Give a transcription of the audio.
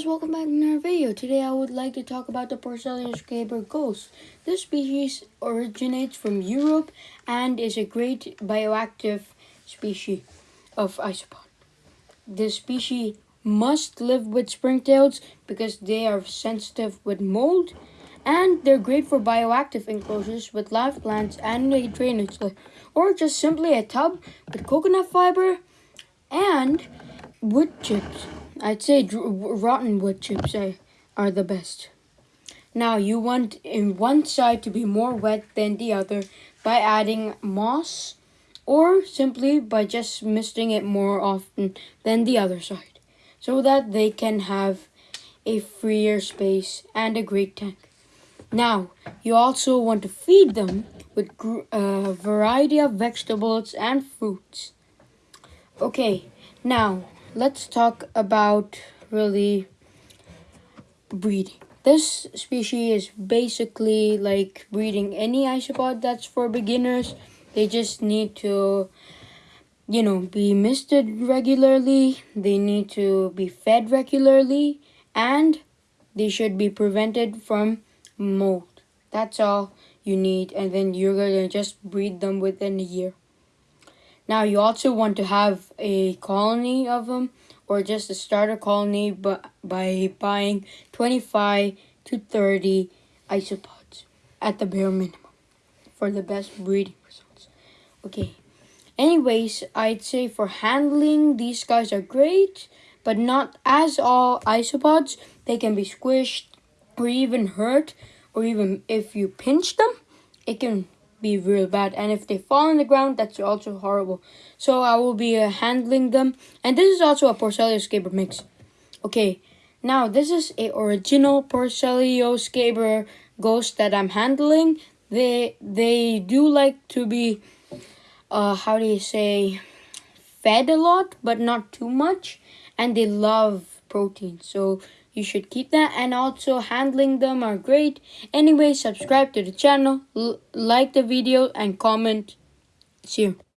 guys, welcome back to another video. Today I would like to talk about the Porcellio scaber ghost. This species originates from Europe and is a great bioactive species of isopod. This species must live with springtails because they are sensitive with mold and they're great for bioactive enclosures with live plants and a drainage or just simply a tub with coconut fiber and wood chips. I'd say rotten wood chips are, are the best. Now you want in one side to be more wet than the other by adding moss or simply by just misting it more often than the other side so that they can have a freer space and a great tank. Now, you also want to feed them with a uh, variety of vegetables and fruits. Okay, now let's talk about really breeding. This species is basically like breeding any isopod that's for beginners. They just need to, you know, be misted regularly. They need to be fed regularly. And they should be prevented from mold. That's all you need. And then you're going to just breed them within a year. Now you also want to have a colony of them or just a starter colony but by buying 25 to 30 isopods at the bare minimum for the best breeding results. Okay. Anyways, I'd say for handling, these guys are great, but not as all isopods. They can be squished or even hurt, or even if you pinch them, it can be real bad and if they fall on the ground that's also horrible. So i will be uh, handling them and this is also a Porcellio scaber mix. Okay now this is a original Porcellio scaber ghost that i'm handling. They they do like to be uh how do you say fed a lot but not too much and they love protein. So you should keep that and also handling them are great. Anyway subscribe to the channel like the video and comment. See you